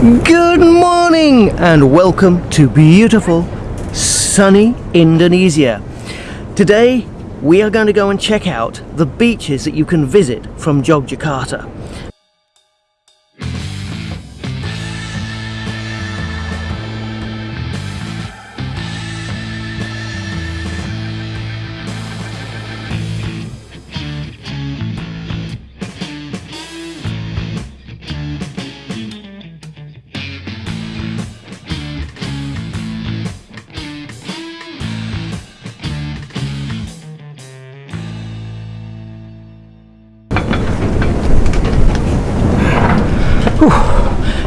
Good morning and welcome to beautiful, sunny Indonesia. Today we are going to go and check out the beaches that you can visit from Yogyakarta.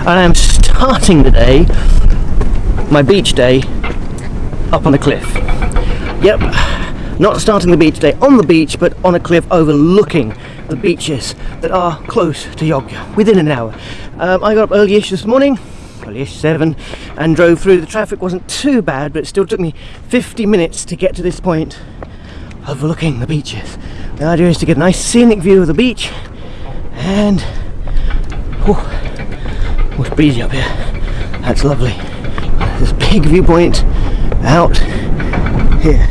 And I am starting the day, my beach day, up on a cliff. Yep, not starting the beach day on the beach, but on a cliff overlooking the beaches that are close to Yogya, within an hour. Um, I got up early-ish this morning, early-ish, 7, and drove through. The traffic wasn't too bad, but it still took me 50 minutes to get to this point, overlooking the beaches. The idea is to get a nice scenic view of the beach, and... whew, It's breezy up here. That's lovely. This big viewpoint out here.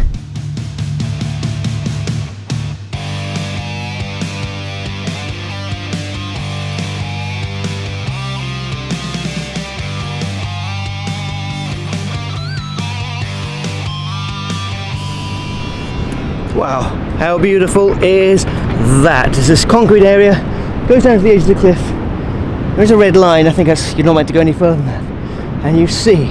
Wow, how beautiful is that? There's this concrete area, goes down to the edge of the cliff, there's a red line, I think you're not meant to go any further than that. And you see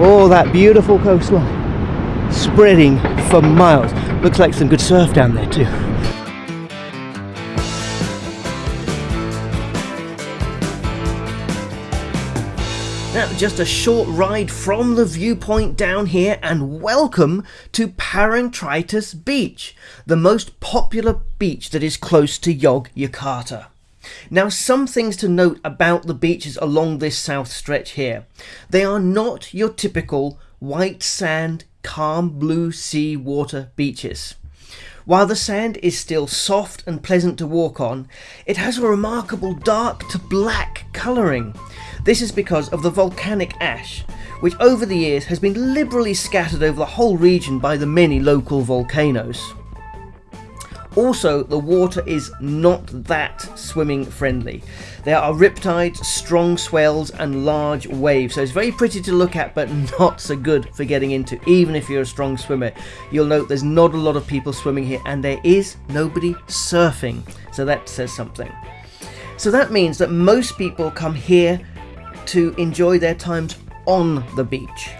all that beautiful coastline spreading for miles. Looks like some good surf down there too. Now, just a short ride from the viewpoint down here and welcome to Parangtritis Beach, the most popular beach that is close to Yogyakarta. Now some things to note about the beaches along this south stretch here. They are not your typical white sand, calm blue sea water beaches. While the sand is still soft and pleasant to walk on, it has a remarkable dark to black colouring. This is because of the volcanic ash, which over the years has been liberally scattered over the whole region by the many local volcanoes. Also, the water is not that swimming friendly. There are riptides, strong swells and large waves, so it's very pretty to look at but not so good for getting into, even if you're a strong swimmer. You'll note there's not a lot of people swimming here and there is nobody surfing, so that says something. So that means that most people come here to enjoy their times on the beach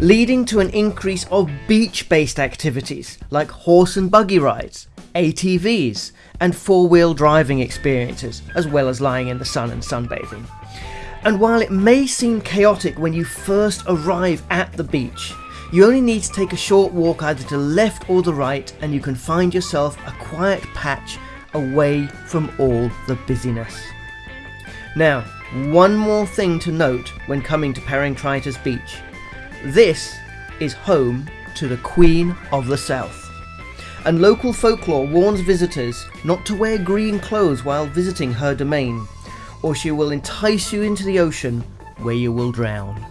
leading to an increase of beach-based activities like horse and buggy rides, ATVs and four-wheel driving experiences, as well as lying in the sun and sunbathing. And while it may seem chaotic when you first arrive at the beach, you only need to take a short walk either to the left or the right and you can find yourself a quiet patch away from all the busyness. Now, one more thing to note when coming to Parangtritis Beach. This is home to the Queen of the South and local folklore warns visitors not to wear green clothes while visiting her domain, or she will entice you into the ocean where you will drown.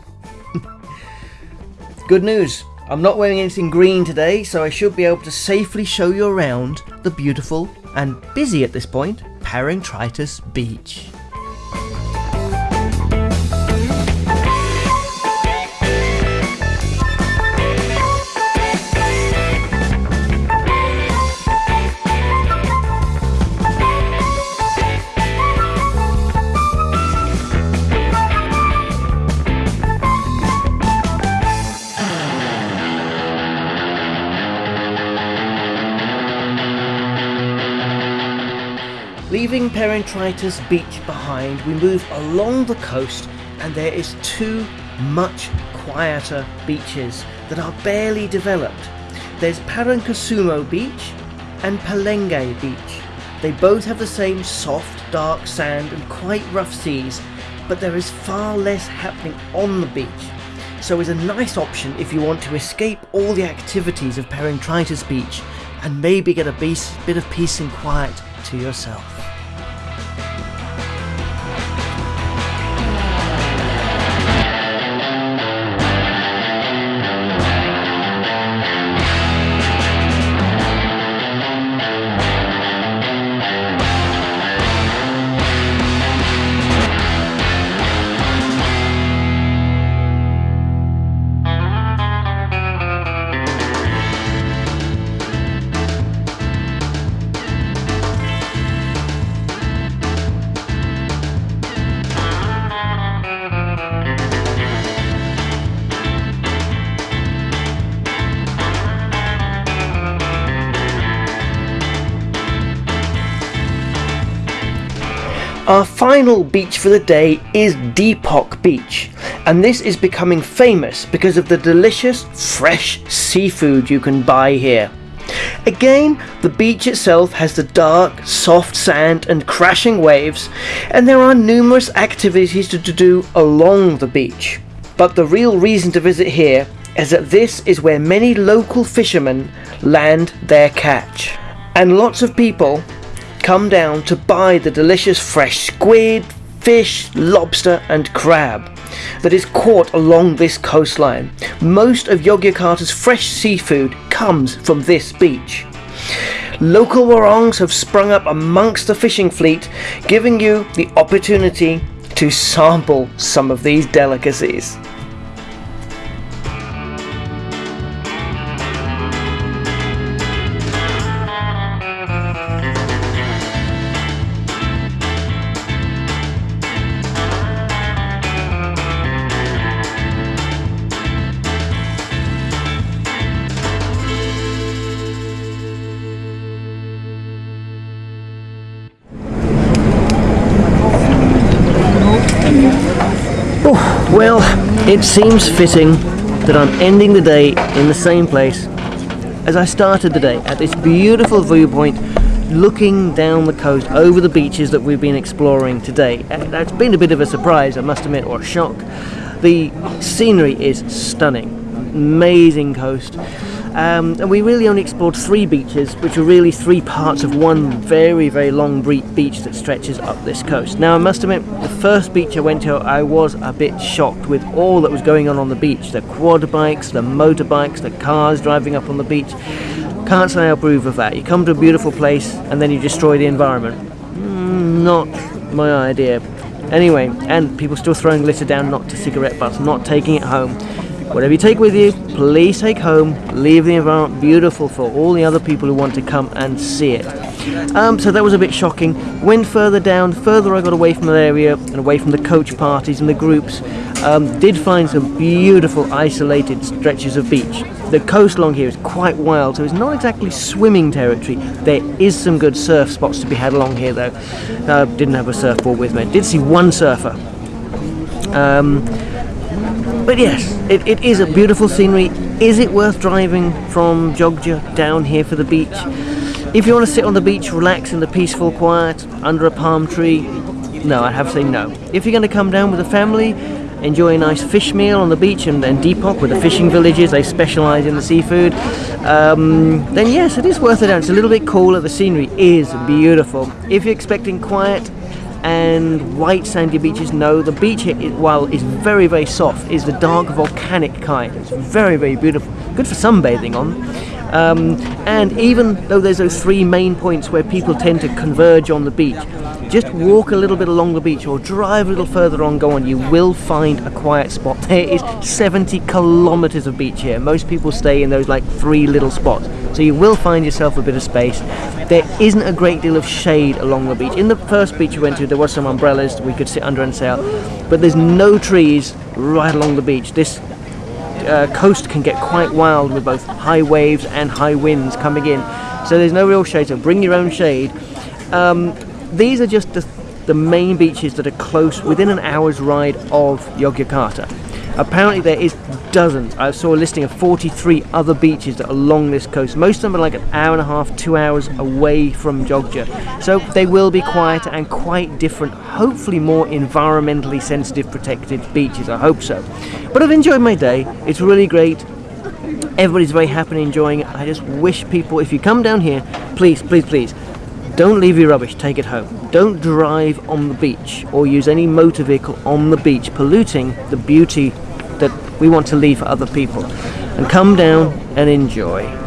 Good news, I'm not wearing anything green today, so I should be able to safely show you around the beautiful and busy at this point Parangtritis Beach. Parangtritis Beach behind, we move along the coast and there is two much quieter beaches that are barely developed. There's Parangkusumo Beach and Palenggai Beach. They both have the same soft, dark sand and quite rough seas, but there is far less happening on the beach. So it's a nice option if you want to escape all the activities of Parangtritis Beach and maybe get a bit of peace and quiet to yourself. Our final beach for the day is Depok Beach, and this is becoming famous because of the delicious fresh seafood you can buy here. Again, the beach itself has the dark, soft sand and crashing waves, and there are numerous activities to, do along the beach. But the real reason to visit here is that this is where many local fishermen land their catch. And lots of people come down to buy the delicious fresh squid, fish, lobster and crab that is caught along this coastline. Most of Yogyakarta's fresh seafood comes from this beach. Local warongs have sprung up amongst the fishing fleet, giving you the opportunity to sample some of these delicacies. Well, it seems fitting that I'm ending the day in the same place as I started the day at this beautiful viewpoint looking down the coast over the beaches that we've been exploring today. Uh, that's been a bit of a surprise, I must admit, or a shock. The scenery is stunning, amazing coast. Um, and we really only explored three beaches, which are really three parts of one very, very long beach that stretches up this coast. Now, I must admit, the first beach I went to, I was a bit shocked with all that was going on on the beach. The quad bikes, the motorbikes, the cars driving up on the beach. Can't say I approve of that. You come to a beautiful place and then you destroy the environment. Mm, not my idea. Anyway, and people still throwing litter down, not to cigarette butts, not taking it home. Whatever you take with you, please take home. Leave the environment beautiful for all the other people who want to come and see it. Um, so that was a bit shocking. Went further down, further I got away from the area and away from the coach parties and the groups. Um, did find some beautiful isolated stretches of beach. The coast along here is quite wild, so it's not exactly swimming territory. There is some good surf spots to be had along here though. Uh, didn't have a surfboard with me. Did see one surfer. Um, but yes, it, it is a beautiful scenery. Is it worth driving from Jogja down here for the beach? If you want to sit on the beach, relax in the peaceful quiet, under a palm tree, no, I'd have to say no. If you're going to come down with a family, enjoy a nice fish meal on the beach and, and Depok with the fishing villages, they specialise in the seafood, um, then yes, it is worth it. It's a little bit cooler, the scenery is beautiful. If you're expecting quiet, and white sandy beaches. No, the beach here, while is very, very soft, is the dark volcanic kind. It's very, very beautiful. Good for sunbathing on. Um, and even though there's those three main points where people tend to converge on the beach, just walk a little bit along the beach or drive a little further on, go on, you will find a quiet spot. There is 70 kilometers of beach here. Most people stay in those like three little spots. So you will find yourself a bit of space. There isn't a great deal of shade along the beach. In the first beach we went to, there was some umbrellas we could sit under and sail, but there's no trees right along the beach. This uh, coast can get quite wild with both high waves and high winds coming in. So there's no real shade, so bring your own shade. Um, these are just the, the main beaches that are close, within an hour's ride of Yogyakarta. Apparently there is dozens. I saw a listing of 43 other beaches that are along this coast. Most of them are like an hour and a half, two hours away from Jogja. So they will be quieter and quite different, hopefully more environmentally sensitive protected beaches. I hope so. But I've enjoyed my day. It's really great. Everybody's very happy and enjoying it. I just wish people, if you come down here, please, please, please, don't leave your rubbish, take it home. Don't drive on the beach or use any motor vehicle on the beach, polluting the beauty we want to leave for other people. And come down and enjoy.